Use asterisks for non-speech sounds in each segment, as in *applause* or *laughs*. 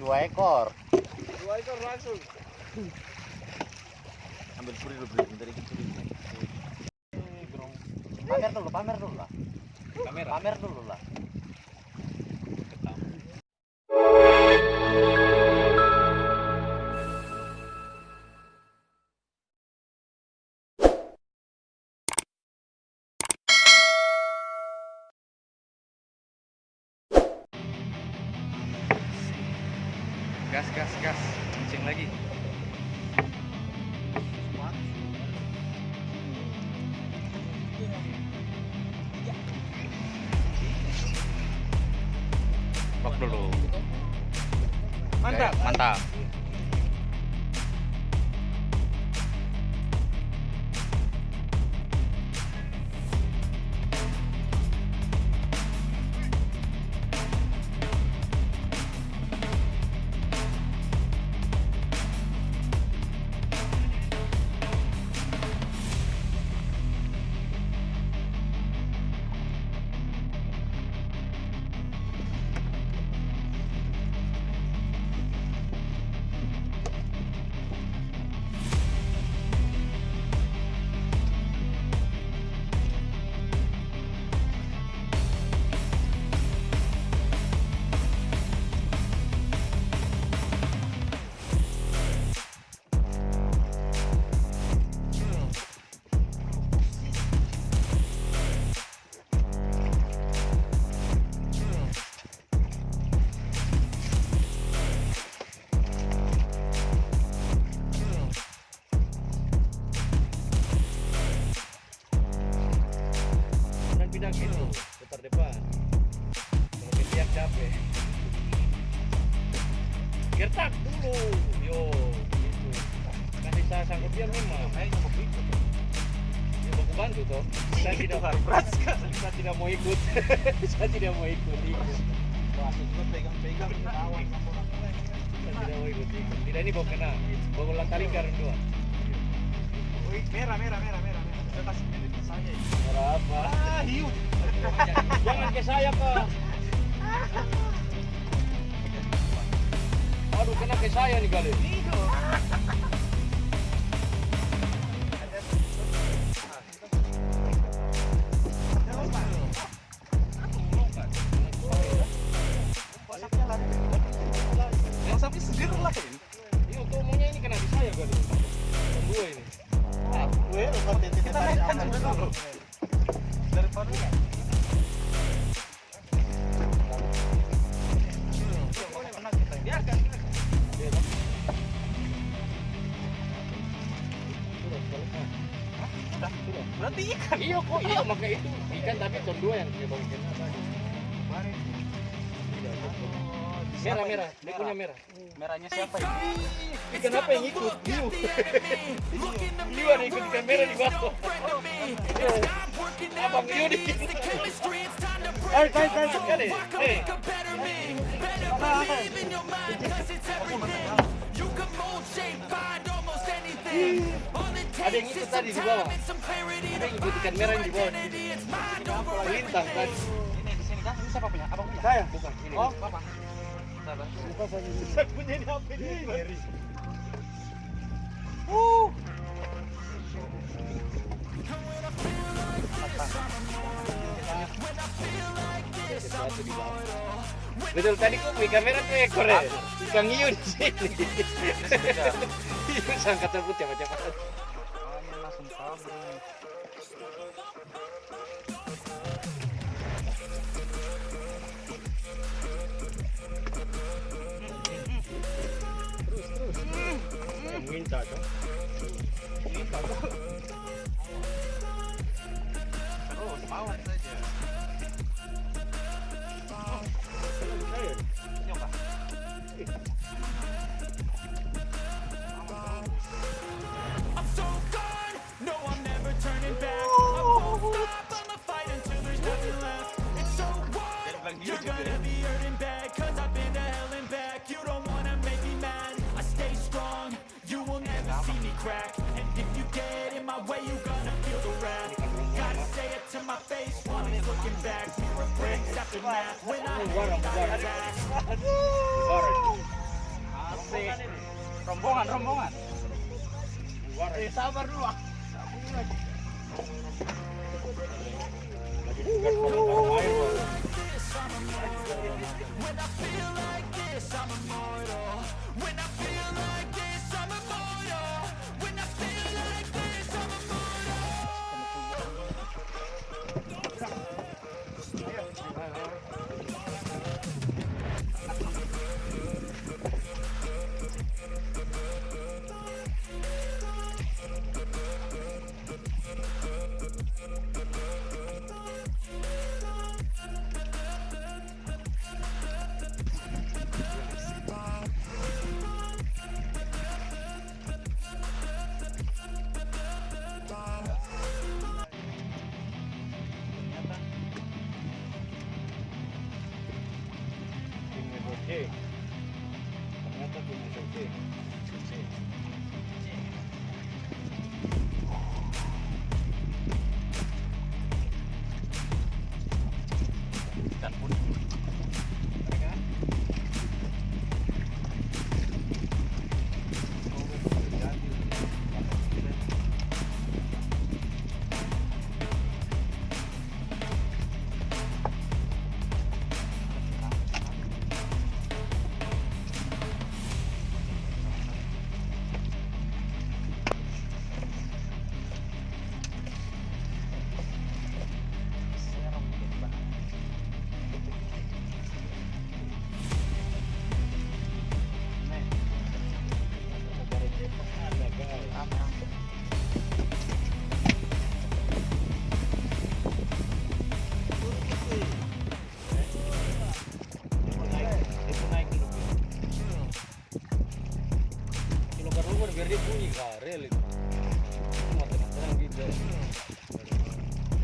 dua ekor. Dua ekor langsung. ambil puri dulu beli bentar ini. Puri pamer dulu pamer dulu lah. Kamera. pamer dulu lah Gas, gas, gas. Kencing lagi. Lock dulu. Mantap. Mantap. Ke itu, putar depan. Kalau ketiak capek. Gertak dulu. Yo, gitu. Kasih saya sangkut dia memang. Saya mau ikut. Ya baku bantu toh. Saya tidak Saya tidak mau ikut. saya tidak mau ikut. ikut. pegang-pegang kawan Saya tidak mau ikut. ikut. Tidak ini bawa kena. Bawa ulang kali karena dua. merah merah merah merah saya kasih Jangan ke saya kak. Aduh kena ke saya nih kali. Ikan Iya kok, iya maka itu ikan tapi ton dua yang dia bawa. Merah merah, dia punya merah. merahnya siapa ini? Ikan apa yang ikut? Hiu. Hiu ada ikut ikan merah di bawah. Abang Hiu di Hai, hai, hai, sekali. Hei. Ada yang ikut tadi di bawah. Ada yang ikut ikan merah yang di bawah. Melintang tadi. ini di sini kan ini siapa punya abang punya Saya bukan ini. oh apa Lupa saya. Saya punya ini apa ini? Betul tadi kok di kamera tuh ekor ya? Ikan hiu di sini. *laughs* Hiu sangka cabut ya macam apa? Makanya Terus terus. Minta dong. Rombongan, rombongan. Eh, sabar dulu. ah. When I feel like this, I'm immortal. When I feel like this, sí.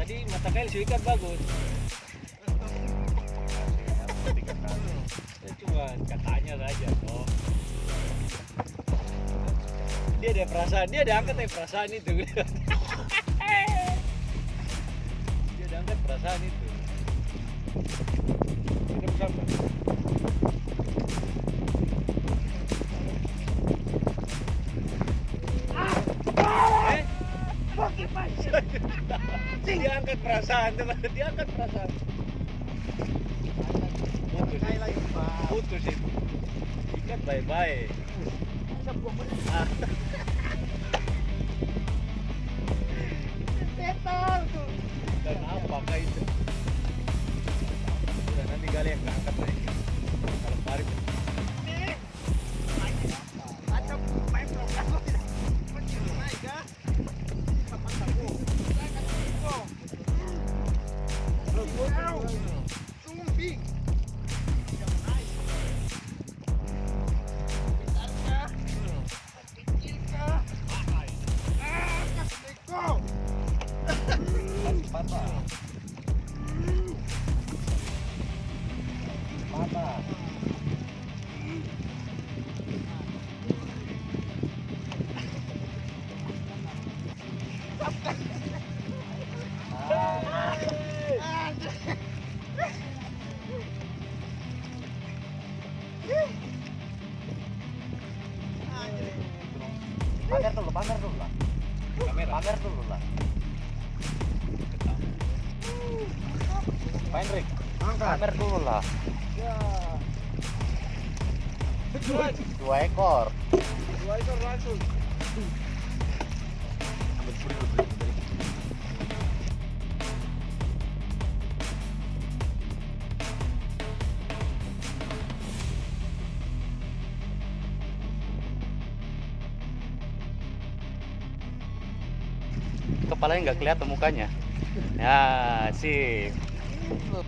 Tadi mata kail si ikan bagus. Cuma katanya saja toh. Dia ada perasaan, dia ada angkat ya perasaan itu. *laughs* dia ada angkat perasaan itu. Kita bersama. Perasaan. Dia angkat perasaan. Putus, Pak. putus itu. Ikat baik-baik. Setan tuh. Dan apakah itu? Udah nanti kalian yang angkat lagi. Kalau tarik. Main Rick. Pamer dulu lah. Dua ekor. Dua ekor langsung. Kepalanya nggak kelihatan mukanya. Ya, Look.